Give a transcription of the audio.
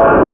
you